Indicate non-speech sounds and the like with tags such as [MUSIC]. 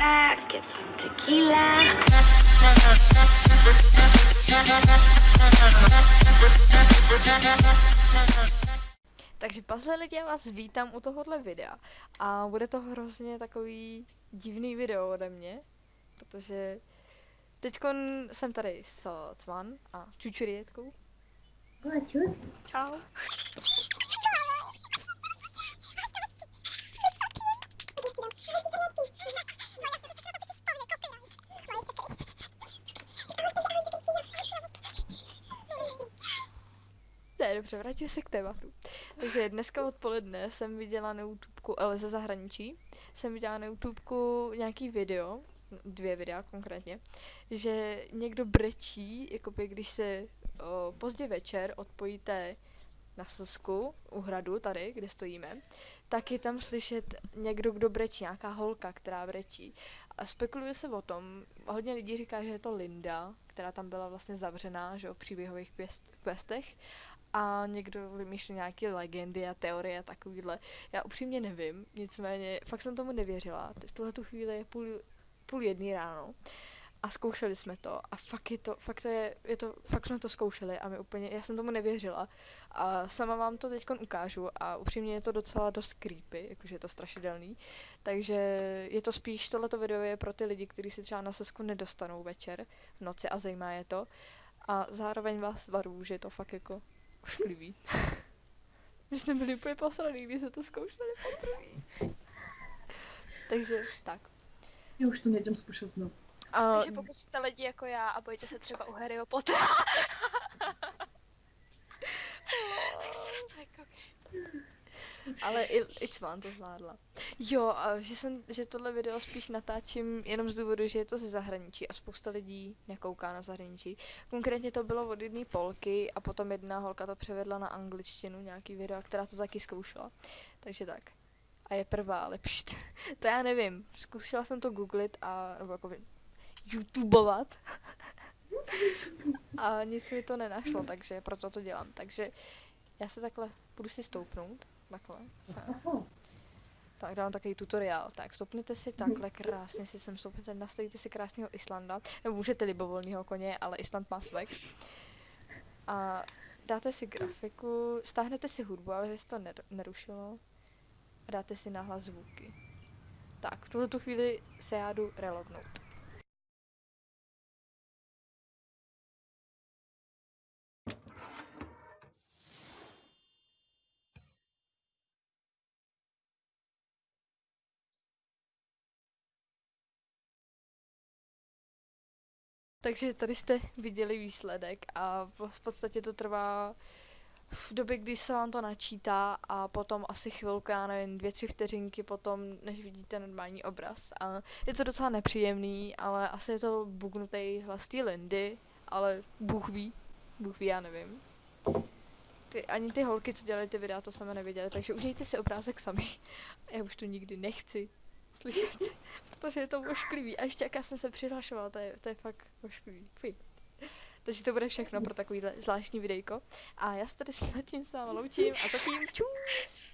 back, get some tequila. Takže pasle lidi, já vás vítám u tohohle videa. A bude to hrozně takový divný video ode mě, protože teď jsem tady s Cvan a Čučurietkou. Čau. Dobře, se k tématu. Takže dneska odpoledne jsem viděla na YouTubeku, ale ze zahraničí, jsem viděla na YouTubeku nějaký video, dvě videa konkrétně, že někdo brečí, jakoby když se o, pozdě večer odpojíte na Slzku, u hradu tady, kde stojíme, tak je tam slyšet někdo, kdo brečí, nějaká holka, která brečí. A spekuluje se o tom, hodně lidí říká, že je to Linda, která tam byla vlastně zavřená, že o příběhových questech a někdo vymýšlí nějaké legendy a teorie a takovýhle. Já upřímně nevím, nicméně fakt jsem tomu nevěřila. V tuhle tu chvíli je půl, půl jedný ráno a zkoušeli jsme to a fakt je to, fakt je, je to, fakt jsme to zkoušeli a my úplně, já jsem tomu nevěřila a sama vám to teď ukážu a upřímně je to docela dost creepy, jakože je to strašidelný, takže je to spíš, tohleto video je pro ty lidi, kteří si třeba na sesku nedostanou večer v noci a zajímá je to a zároveň vás varuju, že je to fakt jako ošklivý. My jsme byli úplně posraný, když se to zkoušeli poprvé. Takže tak. Já už to nejdem zkoušet znovu. A, Takže pokud jste lidi jako já a bojíte se třeba u Harryho Pottera. [LAUGHS] tak okay. ale i, i Cvan to zvládla. Jo, a že, jsem, že tohle video spíš natáčím jenom z důvodu, že je to ze zahraničí a spousta lidí nekouká na zahraničí. Konkrétně to bylo od jedné Polky a potom jedna holka to převedla na angličtinu, nějaký video, která to taky zkoušela. Takže tak. A je prvá, ale pšt. [LAUGHS] to já nevím. Zkusila jsem to googlit a, nebo jako YouTubeovat. [LAUGHS] a nic mi to nenašlo, takže proto to dělám. Takže já se takhle budu si stoupnout. Takhle. Sem. Tak dám takový tutoriál. Tak stopněte si takhle krásně, si sem stoupněte, nastavíte si krásného Islanda, nebo můžete libovolného koně, ale Island má svek. A dáte si grafiku, stáhnete si hudbu, aby se to nerušilo. A dáte si nahlas zvuky. Tak, v tuhle tu chvíli se já jdu relognout. Takže tady jste viděli výsledek a v podstatě to trvá v době, kdy se vám to načítá a potom asi chvilku, já nevím, dvě, tři vteřinky potom, než vidíte normální obraz. A je to docela nepříjemný, ale asi je to bugnutý hlas té Lindy, ale Bůh ví, Bůh ví, já nevím. Ty, ani ty holky, co dělaly ty videa, to sami neviděli, takže udějte si obrázek sami. [LAUGHS] Já už to nikdy nechci slyšet, [LAUGHS] protože je to ošklivý. A ještě jaká jsem se přihlašovala, to je, to je fakt ošklivý. Fuj. Takže to bude všechno pro takovýhle zvláštní videjko. A já se tady s tím s vámi loučím a zatím! Čus.